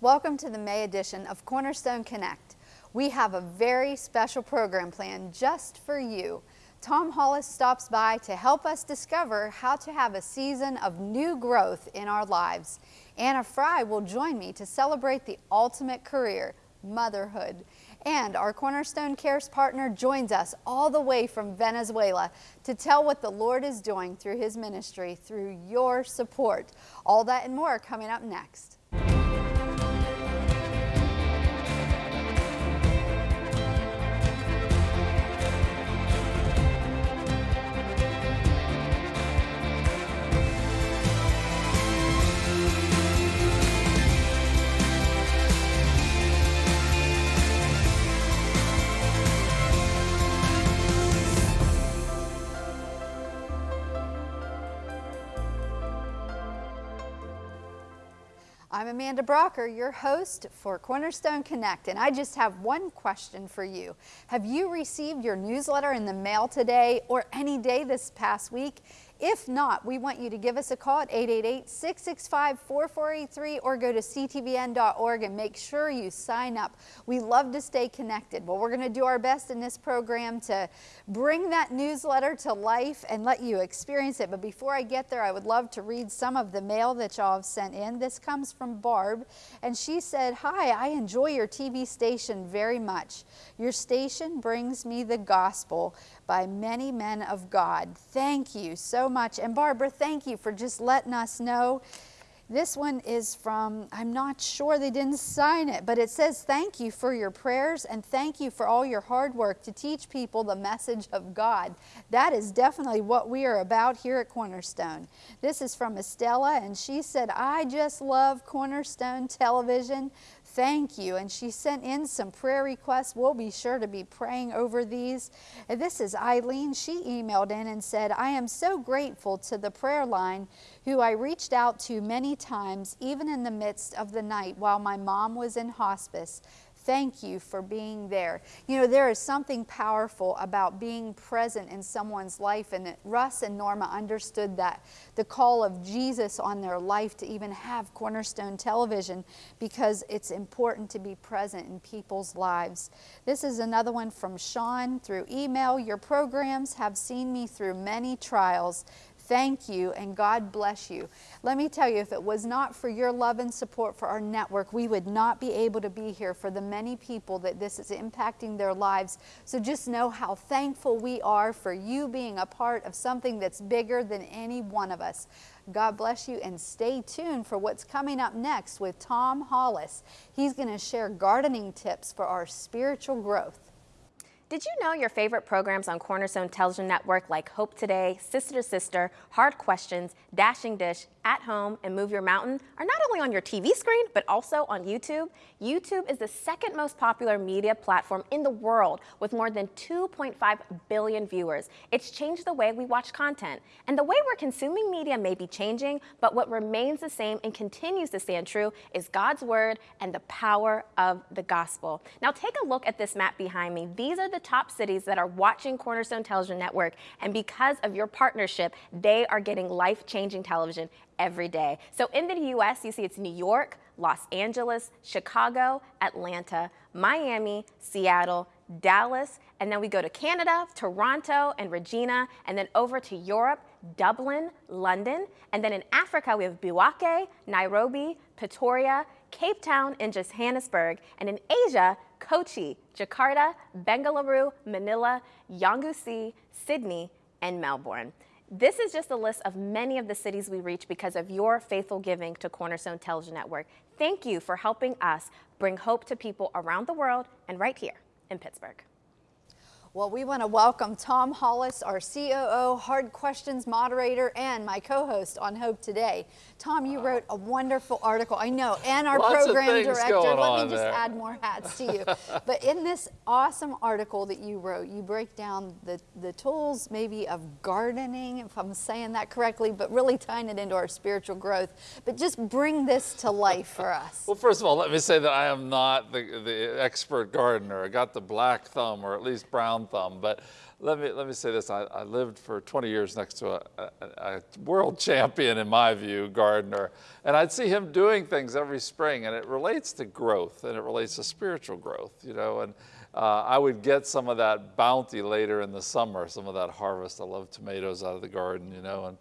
Welcome to the May edition of Cornerstone Connect. We have a very special program planned just for you. Tom Hollis stops by to help us discover how to have a season of new growth in our lives. Anna Fry will join me to celebrate the ultimate career, motherhood. And our Cornerstone Cares partner joins us all the way from Venezuela to tell what the Lord is doing through his ministry through your support. All that and more coming up next. I'm Amanda Brocker, your host for Cornerstone Connect, and I just have one question for you. Have you received your newsletter in the mail today or any day this past week? If not, we want you to give us a call at 888-665-4483 or go to ctvn.org and make sure you sign up. We love to stay connected. Well, we're going to do our best in this program to bring that newsletter to life and let you experience it. But before I get there, I would love to read some of the mail that y'all have sent in. This comes from Barb, and she said, Hi, I enjoy your TV station very much. Your station brings me the gospel by many men of God. Thank you so much. And Barbara, thank you for just letting us know. This one is from, I'm not sure they didn't sign it, but it says, Thank you for your prayers and thank you for all your hard work to teach people the message of God. That is definitely what we are about here at Cornerstone. This is from Estella, and she said, I just love Cornerstone Television. Thank you. And she sent in some prayer requests. We'll be sure to be praying over these. And this is Eileen. She emailed in and said, I am so grateful to the prayer line who I reached out to many times, even in the midst of the night while my mom was in hospice. Thank you for being there. You know, there is something powerful about being present in someone's life, and Russ and Norma understood that the call of Jesus on their life to even have Cornerstone Television because it's important to be present in people's lives. This is another one from Sean through email. Your programs have seen me through many trials Thank you and God bless you. Let me tell you, if it was not for your love and support for our network, we would not be able to be here for the many people that this is impacting their lives. So just know how thankful we are for you being a part of something that's bigger than any one of us. God bless you and stay tuned for what's coming up next with Tom Hollis. He's going to share gardening tips for our spiritual growth. Did you know your favorite programs on Cornerstone Television Network like Hope Today, Sister to Sister, Hard Questions, Dashing Dish, At Home, and Move Your Mountain are not only on your TV screen, but also on YouTube? YouTube is the second most popular media platform in the world with more than 2.5 billion viewers. It's changed the way we watch content. And the way we're consuming media may be changing, but what remains the same and continues to stand true is God's Word and the power of the gospel. Now take a look at this map behind me. These are the top cities that are watching Cornerstone Television Network. And because of your partnership, they are getting life-changing television every day. So in the US, you see it's New York, Los Angeles, Chicago, Atlanta, Miami, Seattle, Dallas, and then we go to Canada, Toronto, and Regina, and then over to Europe, Dublin, London, and then in Africa, we have Bouake, Nairobi, Pretoria, Cape Town, and Johannesburg, and in Asia, Kochi, Jakarta, Bengaluru, Manila, Yangon, Sydney, and Melbourne. This is just a list of many of the cities we reach because of your faithful giving to Cornerstone Television Network. Thank you for helping us bring hope to people around the world and right here in Pittsburgh. Well, we want to welcome Tom Hollis, our COO, Hard Questions moderator, and my co-host on Hope Today. Tom, you wrote a wonderful article, I know, and our Lots program director. Let me just there. add more hats to you. but in this awesome article that you wrote, you break down the, the tools maybe of gardening, if I'm saying that correctly, but really tying it into our spiritual growth. But just bring this to life for us. Well, first of all, let me say that I am not the, the expert gardener. I got the black thumb, or at least brown thumb. But let me, let me say this, I, I lived for 20 years next to a, a, a world champion, in my view, gardener. And I'd see him doing things every spring and it relates to growth and it relates to spiritual growth, you know. And uh, I would get some of that bounty later in the summer, some of that harvest. I love tomatoes out of the garden, you know. And,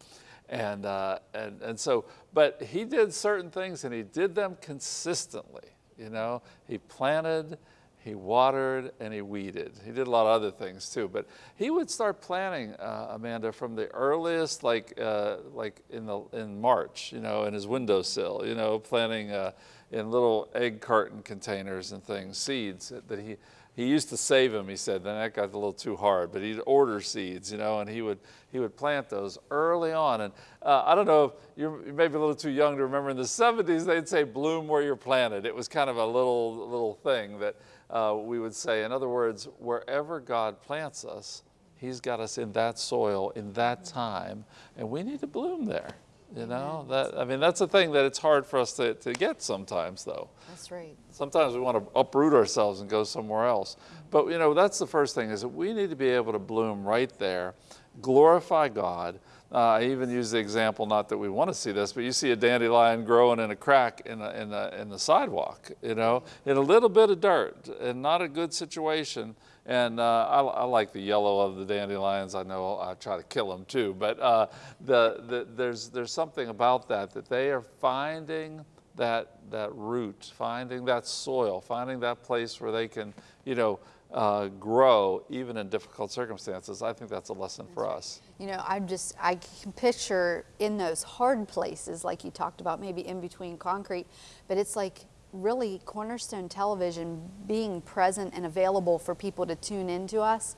and, uh, and, and so, but he did certain things and he did them consistently, you know. He planted, he watered, and he weeded. He did a lot of other things too, but he would start planting, uh, Amanda, from the earliest, like, uh, like in, the, in March, you know, in his windowsill, you know, planting uh, in little egg carton containers and things, seeds that he, he used to save them, he said, then that got a little too hard, but he'd order seeds, you know, and he would, he would plant those early on. And uh, I don't know, if you're maybe a little too young to remember in the 70s, they'd say bloom where you're planted. It was kind of a little, little thing that uh, we would say. In other words, wherever God plants us, he's got us in that soil, in that time, and we need to bloom there. You know, that, I mean, that's a thing that it's hard for us to, to get sometimes, though. That's right. Sometimes we want to uproot ourselves and go somewhere else. But, you know, that's the first thing is that we need to be able to bloom right there, glorify God. Uh, I even use the example, not that we want to see this, but you see a dandelion growing in a crack in, a, in, a, in the sidewalk, you know, in a little bit of dirt and not a good situation. And uh, I, I, like the yellow of the dandelions. I know I try to kill them too, but uh, the, the, there's, there's something about that, that they are finding that, that root, finding that soil, finding that place where they can, you know, uh, grow even in difficult circumstances. I think that's a lesson that's for right. us. You know, I'm just, I can picture in those hard places, like you talked about, maybe in between concrete, but it's like really Cornerstone Television being present and available for people to tune into us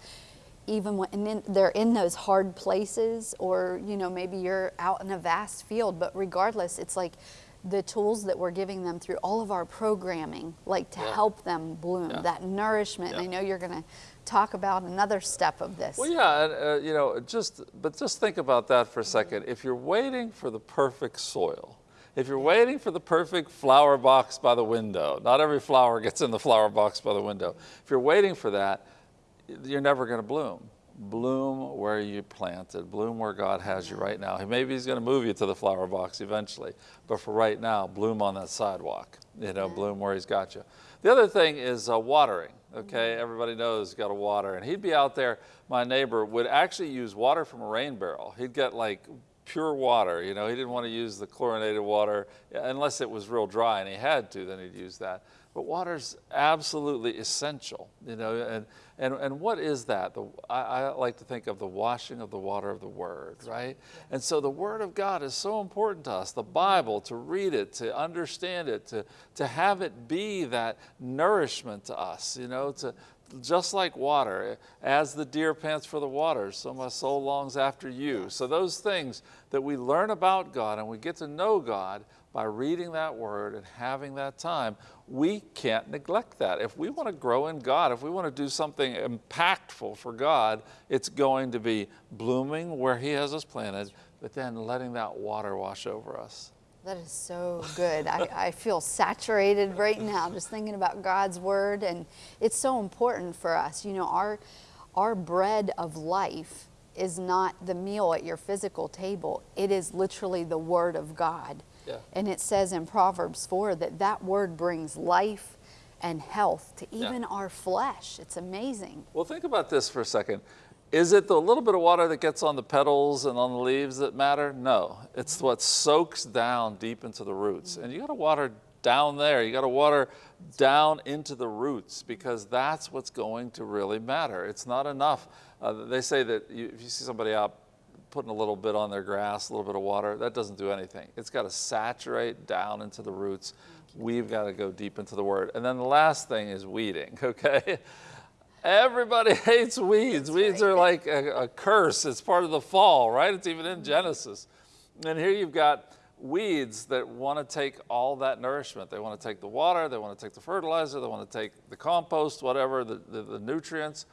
even when they're in those hard places or you know maybe you're out in a vast field but regardless it's like the tools that we're giving them through all of our programming like to yeah. help them bloom yeah. that nourishment yeah. i know you're going to talk about another step of this well yeah uh, you know just but just think about that for a second if you're waiting for the perfect soil if you're waiting for the perfect flower box by the window, not every flower gets in the flower box by the window. If you're waiting for that, you're never going to bloom. Bloom where you planted, bloom where God has you right now. Maybe he's going to move you to the flower box eventually, but for right now, bloom on that sidewalk, you know, bloom where he's got you. The other thing is uh, watering, okay? Everybody knows got to water, and he'd be out there, my neighbor would actually use water from a rain barrel. He'd get like pure water. You know, he didn't want to use the chlorinated water unless it was real dry and he had to, then he'd use that. But water's absolutely essential, you know, and, and, and what is that? The, I, I like to think of the washing of the water of the Word, right? And so the Word of God is so important to us, the Bible, to read it, to understand it, to, to have it be that nourishment to us, you know, to, just like water, as the deer pants for the water, so my soul longs after you. So those things that we learn about God and we get to know God by reading that word and having that time, we can't neglect that. If we want to grow in God, if we want to do something impactful for God, it's going to be blooming where he has us planted, but then letting that water wash over us. That is so good. I, I feel saturated right now just thinking about God's word and it's so important for us. You know, our, our bread of life is not the meal at your physical table. It is literally the word of God. Yeah. And it says in Proverbs 4 that that word brings life and health to even yeah. our flesh. It's amazing. Well, think about this for a second. Is it the little bit of water that gets on the petals and on the leaves that matter? No, it's what soaks down deep into the roots. And you got to water down there. You got to water down into the roots because that's what's going to really matter. It's not enough. Uh, they say that you, if you see somebody out putting a little bit on their grass, a little bit of water, that doesn't do anything. It's got to saturate down into the roots. We've got to go deep into the word. And then the last thing is weeding, okay? Everybody hates weeds. That's weeds right. are like a, a, curse. It's part of the fall, right? It's even in Genesis. And here you've got weeds that want to take all that nourishment. They want to take the water, they want to take the fertilizer, they want to take the compost, whatever, the, the, the nutrients.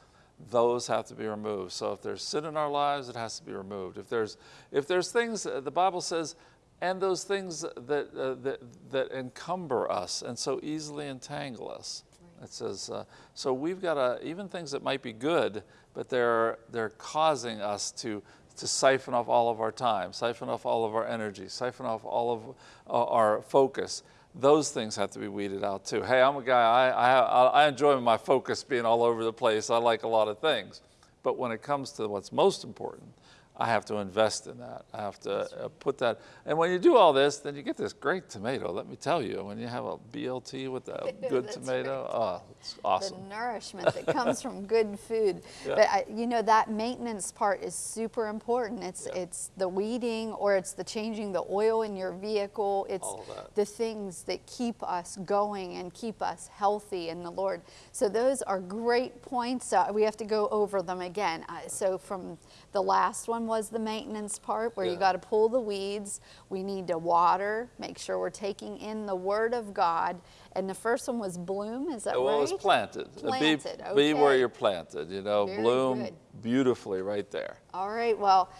Those have to be removed. So if there's sin in our lives, it has to be removed. If there's, if there's things, uh, the Bible says, and those things that, uh, that, that encumber us and so easily entangle us, It says, uh, so we've got to, even things that might be good, but they're, they're causing us to, to siphon off all of our time, siphon off all of our energy, siphon off all of uh, our focus. Those things have to be weeded out too. Hey, I'm a guy, I, I, I enjoy my focus being all over the place. I like a lot of things. But when it comes to what's most important, I have to invest in that. I have to uh, put that. And when you do all this, then you get this great tomato. Let me tell you, when you have a BLT with a good tomato, oh, it's awesome. The nourishment that comes from good food. Yeah. But I, you know that maintenance part is super important. It's yeah. it's the weeding or it's the changing the oil in your vehicle. It's the things that keep us going and keep us healthy in the Lord. So those are great points. Uh, we have to go over them again. Uh, so from the last one was the maintenance part where yeah. you got to pull the weeds. We need to water, make sure we're taking in the Word of God. And the first one was bloom, is that well, right? Well, it was planted. Planted, be, okay. be where you're planted, you know, Very bloom good. beautifully right there. All right, well,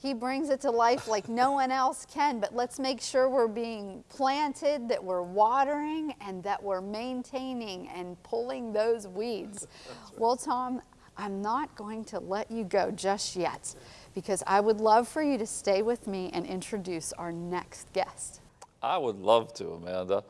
he brings it to life like no one else can, but let's make sure we're being planted, that we're watering, and that we're maintaining and pulling those weeds. Right. Well, Tom, I'm not going to let you go just yet because I would love for you to stay with me and introduce our next guest. I would love to, Amanda.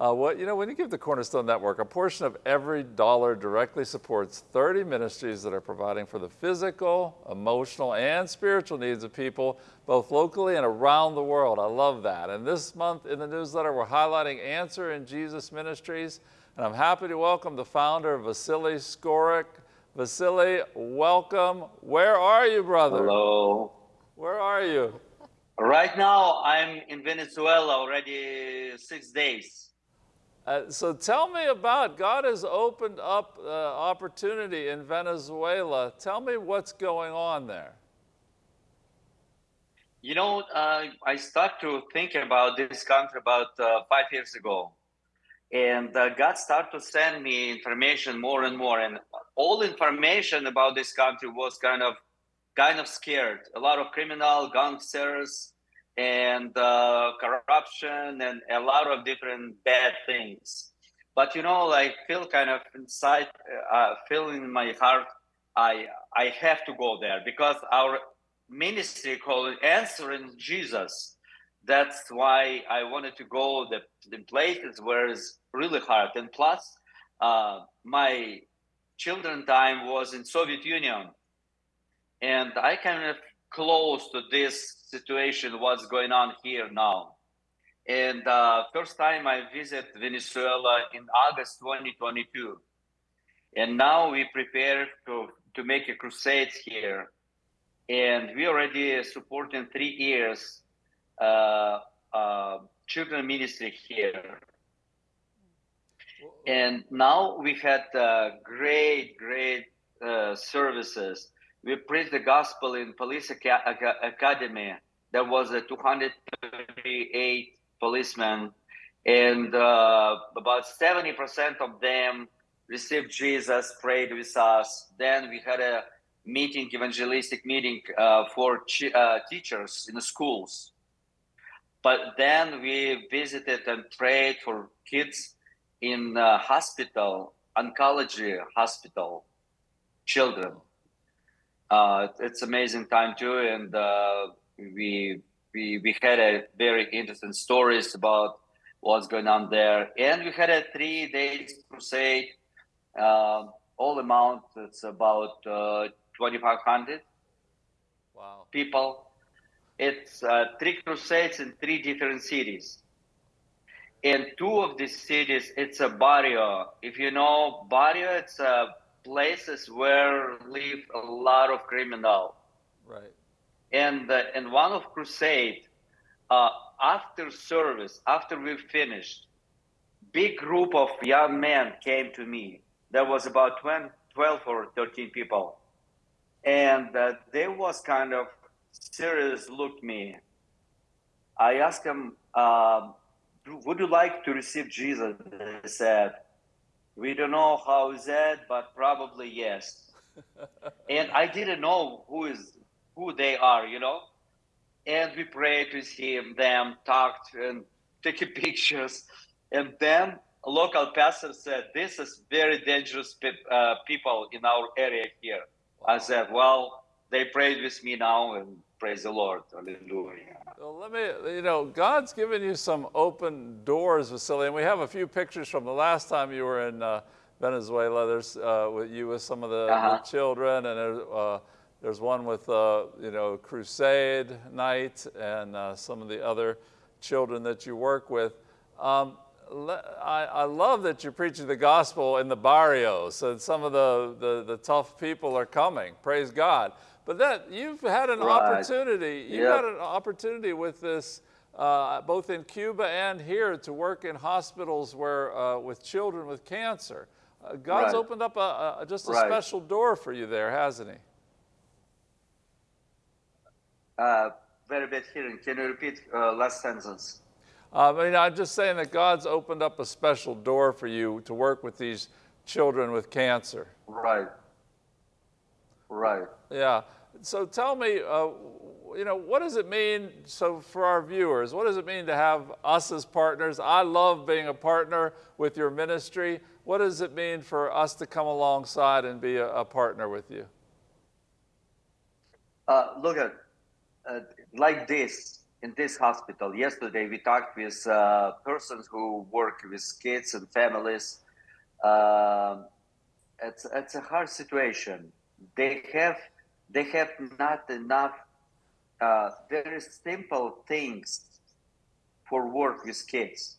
Uh, what, you know, when you give the Cornerstone Network, a portion of every dollar directly supports 30 ministries that are providing for the physical, emotional, and spiritual needs of people, both locally and around the world. I love that. And this month in the newsletter, we're highlighting Answer in Jesus Ministries. And I'm happy to welcome the founder, Vasily Skorik. Vasily, welcome. Where are you, brother? Hello. Where are you? Right now, I'm in Venezuela already six days. Uh, so tell me about God has opened up uh, opportunity in Venezuela. Tell me what's going on there. You know, uh, I started to think about this country about uh, five years ago and uh, God started to send me information more and more, and all information about this country was kind of kind of scared. A lot of criminal gangsters and uh, corruption and a lot of different bad things. But you know, like feel kind of inside, uh, feel in my heart, I I have to go there because our ministry called answering Jesus that's why I wanted to go the, the places where it's really hard. And plus, uh, my children time was in Soviet Union, and I kind of close to this situation, what's going on here now. And uh, first time I visit Venezuela in August 2022, and now we prepare to to make a crusade here, and we already supporting three years uh, uh, children ministry here. And now we had uh, great, great services. We preached the gospel in Police Academy. There was a 238 policemen, and uh, about 70% of them received Jesus, prayed with us. Then we had a meeting, evangelistic meeting uh, for uh, teachers in the schools. But then we visited and prayed for kids in hospital, oncology hospital, children. Uh, it's amazing time too, and uh, we we we had a very interesting stories about what's going on there, and we had a three days crusade. Uh, all amount it's about uh, 2,500 wow. people it's uh, three crusades in three different cities. In two of these cities, it's a barrio. If you know barrio, it's uh, places where live a lot of criminal. Right. And uh, in one of crusade, uh, after service, after we finished, big group of young men came to me. There was about 20, 12 or 13 people. And uh, there was kind of serious looked me. I asked them, uh, would you like to receive Jesus? They said, we don't know how is that, but probably yes. and I didn't know who is who they are, you know. And we prayed with him, them, talked and taking pictures. And then a local pastor said, "This is very dangerous pe- uh, people in our area here." I said, "Well, they prayed with me now, and praise the Lord, Hallelujah." Well, let me, you know, God's given you some open doors, Vasily, and we have a few pictures from the last time you were in uh, Venezuela. There's uh, with you with some of the, the Uh-huh. children, and there's, uh, there's one with, uh, you know, Crusade Night and uh, some of the other children that you work with. Um, I, I love that you're preaching the gospel in the barrios, and some of the, the, the tough people are coming. Praise God. But that you've had an Right. opportunity. You've Yep. had an opportunity with this, uh, both in Cuba and here, to work in hospitals where uh, with children with cancer. Uh, God's Right. opened up a, a, just a Right. special door for you there, hasn't He? Uh, very bad hearing. Can you repeat uh, last sentence? Uh, I mean, I'm just saying that God's opened up a special door for you to work with these children with cancer. Right. Right. Yeah. So tell me, uh, you know, what does it mean? So for our viewers, what does it mean to have us as partners? I love being a partner with your ministry. What does it mean for us to come alongside and be a, a partner with you? Uh, look at uh, like this in this hospital. Yesterday, we talked with uh, persons who work with kids and families. Um it's it's a hard situation. They have they have not enough uh, very simple things for work with kids.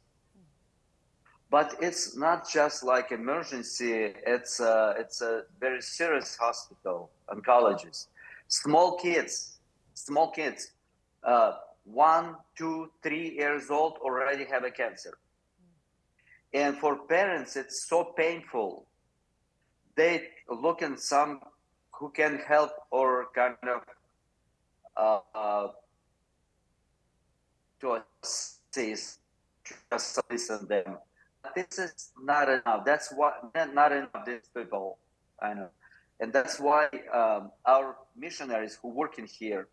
But it's not just like emergency. It's a, it's a very serious hospital, oncologist. Small kids, small kids, uh, one, two, three years old already have a cancer. And for parents, it's so painful. They look in some who can help or kind of uh, uh, to assist, just listen them. This is not enough. That's what not enough. These people, I know, and that's why um, our missionaries who work in here,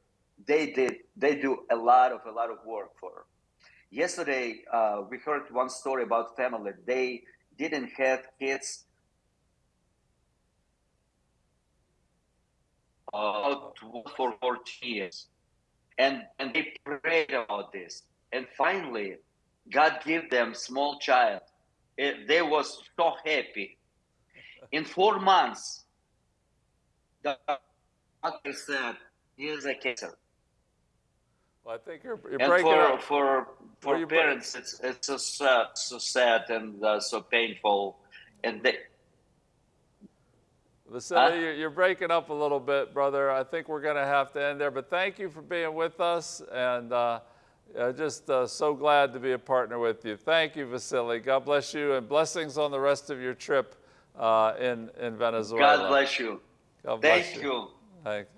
they did they do a lot of a lot of work for. Yesterday, uh, we heard one story about family. They didn't have kids uh, for 14 years. And, and they prayed about this. And finally, God gave them small child. It, they was so happy. In four months, the doctor said, here's a cancer. Well, I think you're, you're And breaking for, up. for, for break- parents, it's, it's so sad, so sad and uh, so painful. And they, Vasily, Huh? you're, you're breaking up a little bit, brother. I think we're going to have to end there. But thank you for being with us, and uh, uh, just uh, so glad to be a partner with you. Thank you, Vasily. God bless you, and blessings on the rest of your trip uh, in in Venezuela. God bless you. God bless Thank you. Thank-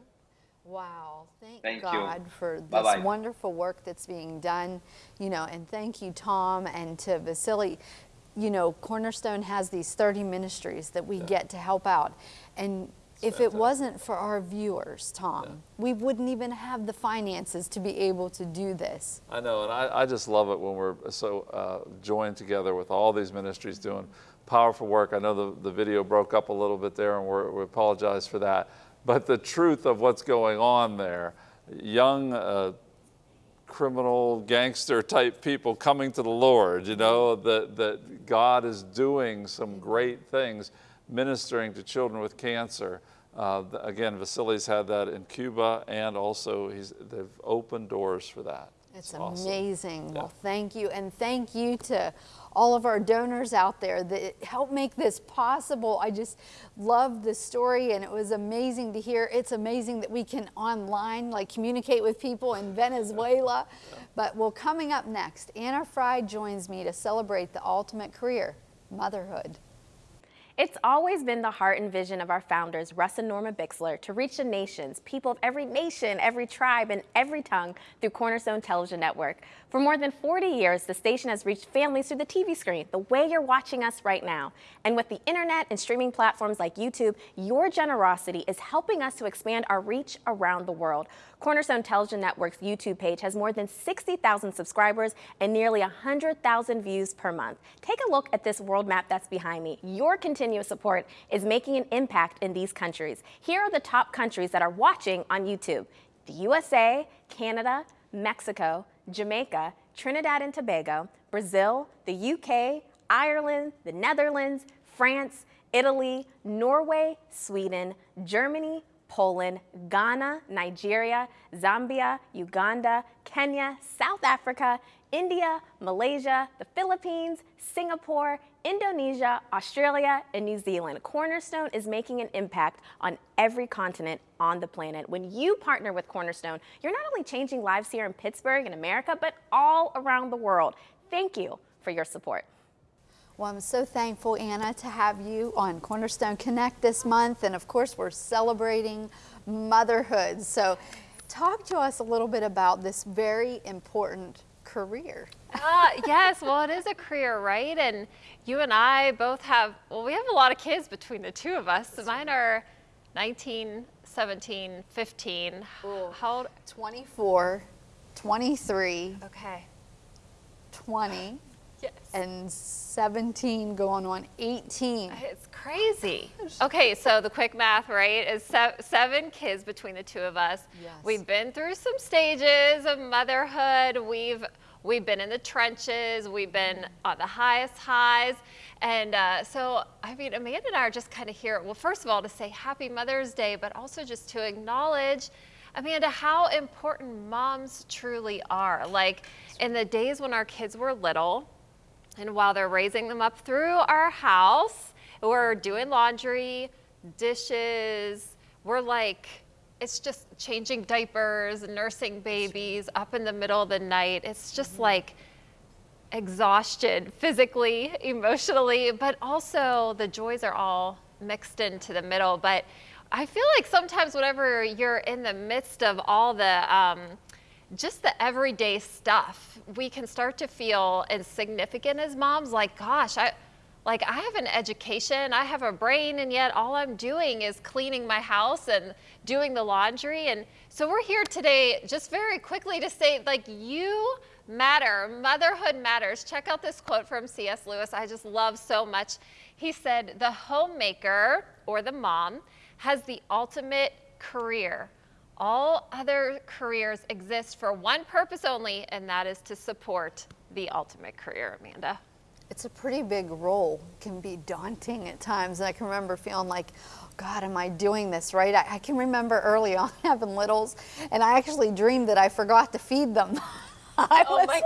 Wow, thank, Thank you. God for this Bye-bye. wonderful work that's being done, you know, and thank you, Tom, and to Vasily. You know, Cornerstone has these 30 ministries that we get to help out. And if it wasn't for our viewers, Tom, we wouldn't even have the finances to be able to do this. I know, and I, I just love it when we're so uh, joined together with all these ministries doing powerful work. I know the, the video broke up a little bit there, and we're, we apologize for that. But the truth of what's going on there, young uh, criminal gangster type people coming to the Lord, you know, that, that God is doing some great things ministering to children with cancer. Uh, again, Vasily's had that in Cuba, and also he's, they've opened doors for that. It's awesome. amazing. Well, thank you. And thank you to all of our donors out there that help make this possible. I just love the story and it was amazing to hear. It's amazing that we can online like communicate with people in Venezuela. But well, coming up next, Anna Fry joins me to celebrate the ultimate career, motherhood. It's always been the heart and vision of our founders, Russ and Norma Bixler, to reach the nations, people of every nation, every tribe, and every tongue through Cornerstone Television Network. For more than 40 years, the station has reached families through the TV screen, the way you're watching us right now. And with the internet and streaming platforms like YouTube, your generosity is helping us to expand our reach around the world. Cornerstone Television Network's YouTube page has more than 60,000 subscribers and nearly 100,000 views per month. Take a look at this world map that's behind me. Your continuous support is making an impact in these countries. Here are the top countries that are watching on YouTube. The USA, Canada, Mexico, Jamaica, Trinidad and Tobago, Brazil, the UK, Ireland, the Netherlands, France, Italy, Norway, Sweden, Germany, Poland, Ghana, Nigeria, Zambia, Uganda, Kenya, South Africa, India, Malaysia, the Philippines, Singapore, Indonesia, Australia, and New Zealand. Cornerstone is making an impact on every continent on the planet. When you partner with Cornerstone, you're not only changing lives here in Pittsburgh and America, but all around the world. Thank you for your support. Well, I'm so thankful, Anna, to have you on Cornerstone Connect this month. And of course, we're celebrating motherhood. So, talk to us a little bit about this very important career. Uh, yes, well, it is a career, right? And you and I both have, well, we have a lot of kids between the two of us. Mine are 19, 17, 15. Ooh. How old? 24, 23, Okay. 20, Yes. and 17 going on 18. It's crazy. Okay, so the quick math, right, is se- seven kids between the two of us. Yes. We've been through some stages of motherhood. We've we've been in the trenches. We've been on the highest highs, and uh, so I mean, Amanda and I are just kind of here. Well, first of all, to say Happy Mother's Day, but also just to acknowledge. Amanda, how important moms truly are. Like in the days when our kids were little, and while they're raising them up through our house, we're doing laundry, dishes, we're like, it's just changing diapers, nursing babies up in the middle of the night. It's just like exhaustion physically, emotionally, but also the joys are all mixed into the middle. But I feel like sometimes whenever you're in the midst of all the, um, just the everyday stuff, we can start to feel insignificant as moms. Like, gosh, I, like I have an education, I have a brain, and yet all I'm doing is cleaning my house and doing the laundry. And so we're here today just very quickly to say, like, you matter. Motherhood matters. Check out this quote from C.S. Lewis. I just love so much. He said, The homemaker or the mom has the ultimate career. All other careers exist for one purpose only, and that is to support the ultimate career, Amanda. It's a pretty big role, it can be daunting at times. And I can remember feeling like, God, am I doing this right? I, I can remember early on having littles, and I actually dreamed that I forgot to feed them. I Oh was- my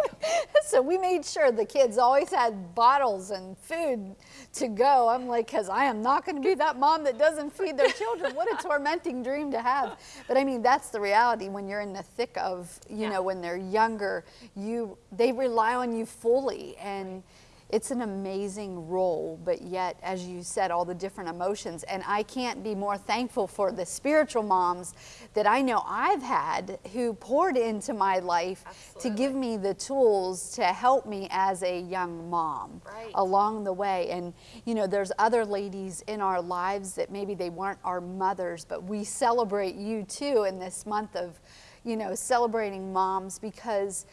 So we made sure the kids always had bottles and food to go. I'm like, because I am not going to be that mom that doesn't feed their children. What a tormenting dream to have. But I mean, that's the reality when you're in the thick of, you Yeah. know, when they're younger, you they rely on you fully and it's an amazing role, but yet, as you said, all the different emotions. And I can't be more thankful for the spiritual moms that I know I've had who poured into my life to give me the tools to help me as a young mom Right. along the way. And, you know, there's other ladies in our lives that maybe they weren't our mothers, but we celebrate you too in this month of, you know, celebrating moms because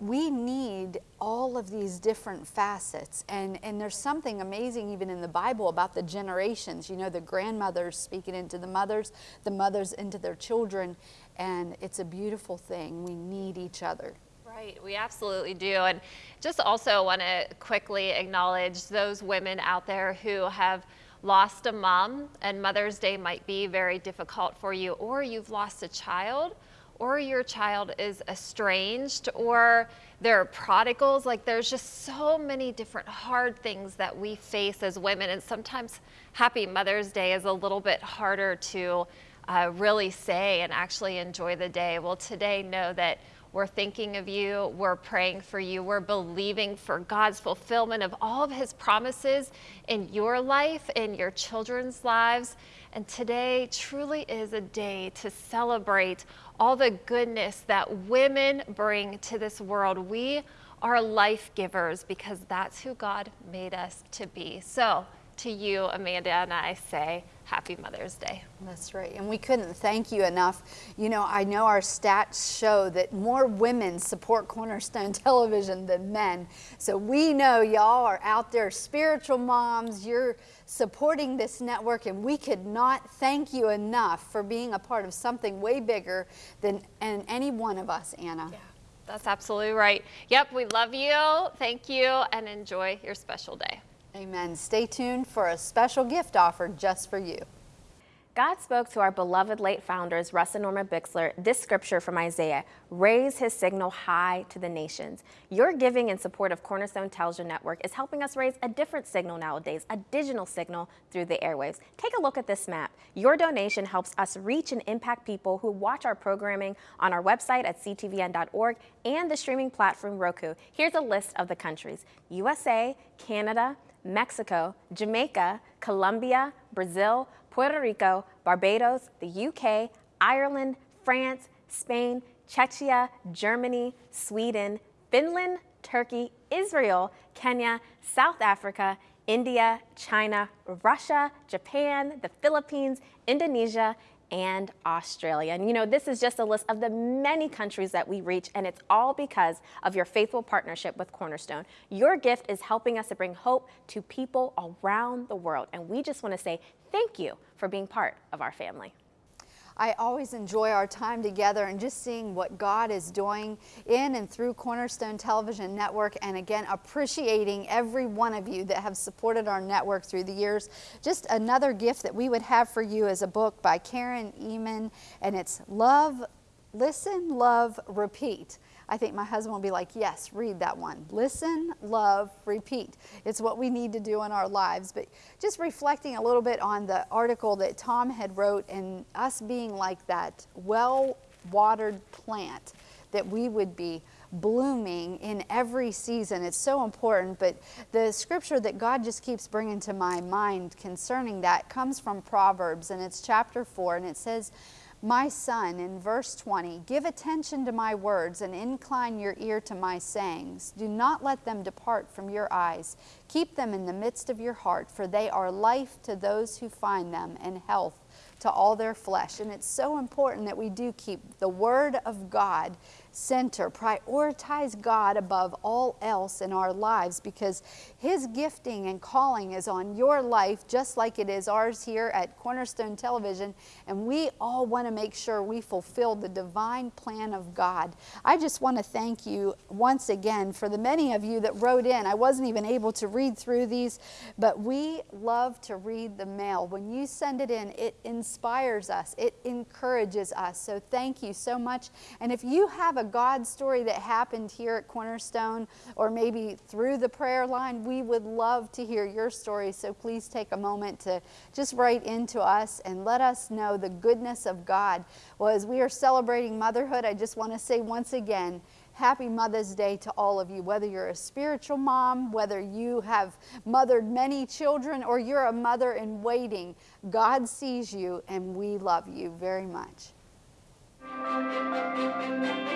we need all of these different facets. And and there's something amazing even in the bible about the generations you know the grandmothers speaking into the mothers the mothers into their children. And it's a beautiful thing. We need each other. Right, we absolutely do. And just also want to quickly acknowledge those women out there who have lost a mom, and Mother's Day might be very difficult for you, or you've lost a child, or your child is estranged, or there are prodigals. Like, there's just so many different hard things that we face as women, and sometimes Happy Mother's Day is a little bit harder to uh, really say and actually enjoy the day. Well, today, know that we're thinking of you. We're praying for you. We're believing for God's fulfillment of all of His promises in your life, in your children's lives. And today truly is a day to celebrate all the goodness that women bring to this world. We are life givers because that's who God made us to be. So to you, Amanda and I say Happy Mother's Day. That's right. And we couldn't thank you enough. You know, I know our stats show that more women support Cornerstone Television than men. So we know y'all are out there, spiritual moms. You're supporting this network, and we could not thank you enough for being a part of something way bigger than and any one of us, Anna. Yeah, that's absolutely right. Yep, we love you. Thank you, and enjoy your special day. Amen. Stay tuned for a special gift offered just for you. God spoke to our beloved late founders, Russ and Norma Bixler, this scripture from Isaiah raise his signal high to the nations. Your giving in support of Cornerstone Television Network is helping us raise a different signal nowadays, a digital signal through the airwaves. Take a look at this map. Your donation helps us reach and impact people who watch our programming on our website at ctvn.org and the streaming platform Roku. Here's a list of the countries USA, Canada, Mexico, Jamaica, Colombia, Brazil, Puerto Rico, Barbados, the UK, Ireland, France, Spain, Czechia, Germany, Sweden, Finland, Turkey, Israel, Kenya, South Africa, India, China, Russia, Japan, the Philippines, Indonesia, and Australia. And you know, this is just a list of the many countries that we reach, and it's all because of your faithful partnership with Cornerstone. Your gift is helping us to bring hope to people around the world, and we just want to say thank you for being part of our family. I always enjoy our time together and just seeing what God is doing in and through Cornerstone Television Network. And again, appreciating every one of you that have supported our network through the years. Just another gift that we would have for you is a book by Karen Ehman, and it's Love, Listen, Love, Repeat. I think my husband will be like, yes, read that one. Listen, love, repeat. It's what we need to do in our lives. But just reflecting a little bit on the article that Tom had wrote and us being like that well-watered plant that we would be blooming in every season. It's so important, but the scripture that God just keeps bringing to my mind concerning that comes from Proverbs, and it's chapter 4, and it says, my son, in verse 20, give attention to my words and incline your ear to my sayings. Do not let them depart from your eyes. Keep them in the midst of your heart, for they are life to those who find them and health to all their flesh. And it's so important that we do keep the Word of God center, prioritize God above all else in our lives because His gifting and calling is on your life just like it is ours here at Cornerstone Television. And we all want to make sure we fulfill the divine plan of God. I just want to thank you once again for the many of you that wrote in. I wasn't even able to read through these, but we love to read the mail. When you send it in, it inspires us, it encourages us. So thank you so much. And if you have a God story that happened here at Cornerstone or maybe through the prayer line, we would love to hear your story. So please take a moment to just write into us and let us know the goodness of God. Well, as we are celebrating motherhood, I just want to say once again, Happy Mother's Day to all of you, whether you're a spiritual mom, whether you have mothered many children, or you're a mother in waiting. God sees you, and we love you very much. Música